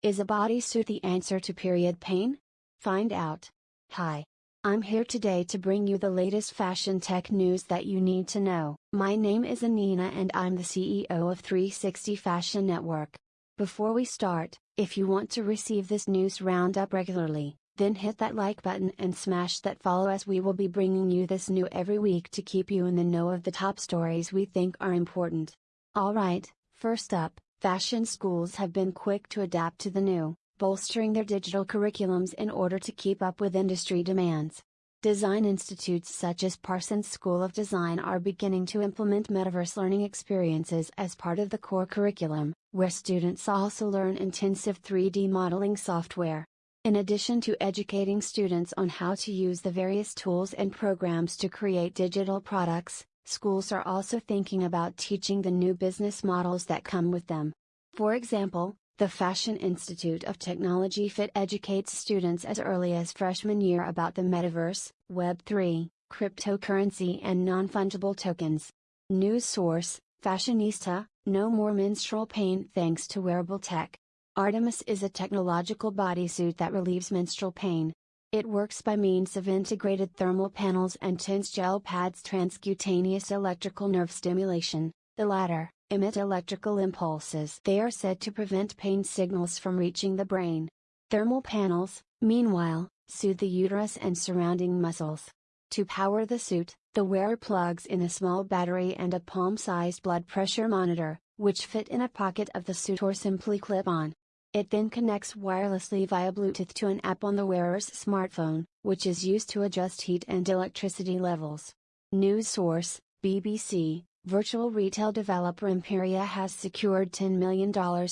Is a bodysuit the answer to period pain? Find out. Hi. I'm here today to bring you the latest fashion tech news that you need to know. My name is Anina and I'm the CEO of 360 Fashion Network. Before we start, if you want to receive this news roundup regularly, then hit that like button and smash that follow as we will be bringing you this new every week to keep you in the know of the top stories we think are important. Alright, first up, fashion schools have been quick to adapt to the new, bolstering their digital curriculums in order to keep up with industry demands. Design institutes such as Parsons School of Design are beginning to implement metaverse learning experiences as part of the core curriculum, where students also learn intensive 3D modeling software. In addition to educating students on how to use the various tools and programs to create digital products, schools are also thinking about teaching the new business models that come with them. For example, the Fashion Institute of Technology FIT educates students as early as freshman year about the metaverse, Web3, cryptocurrency, and non fungible tokens. News source Fashionista No more menstrual pain thanks to wearable tech. Artemis is a technological bodysuit that relieves menstrual pain. It works by means of integrated thermal panels and TENS gel pads transcutaneous electrical nerve stimulation, the latter emit electrical impulses. They are said to prevent pain signals from reaching the brain. Thermal panels, meanwhile, soothe the uterus and surrounding muscles. To power the suit, the wearer plugs in a small battery and a palm sized blood pressure monitor, which fit in a pocket of the suit or simply clip on. It then connects wirelessly via Bluetooth to an app on the wearer's smartphone, which is used to adjust heat and electricity levels. News source BBC virtual retail developer Emperia has secured $10 million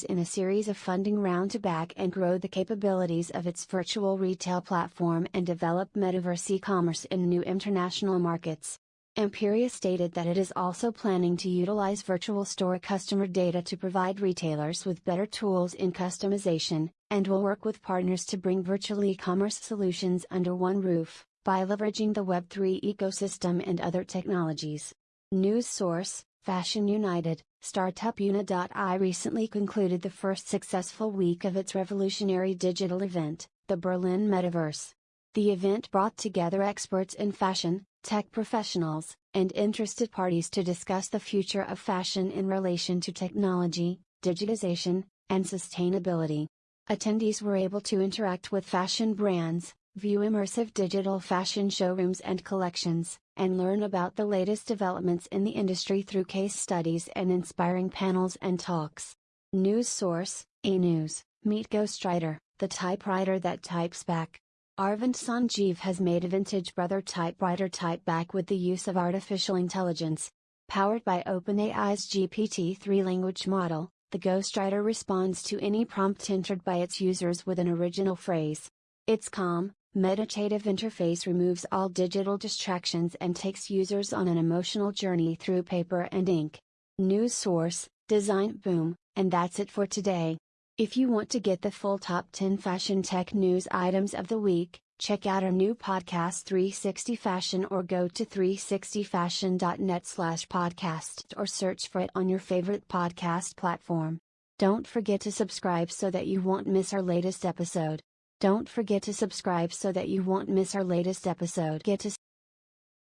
in a series of funding round to back and grow the capabilities of its virtual retail platform and develop metaverse e-commerce in new international markets. Emperia stated that it is also planning to utilize virtual store customer data to provide retailers with better tools in customization, and will work with partners to bring virtual e-commerce solutions under one roof, by leveraging the Web3 ecosystem and other technologies. News source Fashion United, startup Uni.I recently concluded the first successful week of its revolutionary digital event, the Berlin Metaverse. The event brought together experts in fashion, tech professionals, and interested parties to discuss the future of fashion in relation to technology, digitization, and sustainability. Attendees were able to interact with fashion brands, view immersive digital fashion showrooms and collections, and learn about the latest developments in the industry through case studies and inspiring panels and talks. News source A News Meet Ghostwriter, the typewriter that types back. Arvind Sanjeev has made a vintage brother typewriter type back with the use of artificial intelligence. Powered by OpenAI's GPT 3 language model, the ghostwriter responds to any prompt entered by its users with an original phrase. Its calm, meditative interface removes all digital distractions and takes users on an emotional journey through paper and ink. News source, Design Boom, and that's it for today. If you want to get the full top 10 fashion tech news items of the week, check out our new podcast 360 Fashion or go to 360fashion.net slash podcast or search for it on your favorite podcast platform. Don't forget to subscribe so that you won't miss our latest episode. Don't forget to subscribe so that you won't miss our latest episode. Get to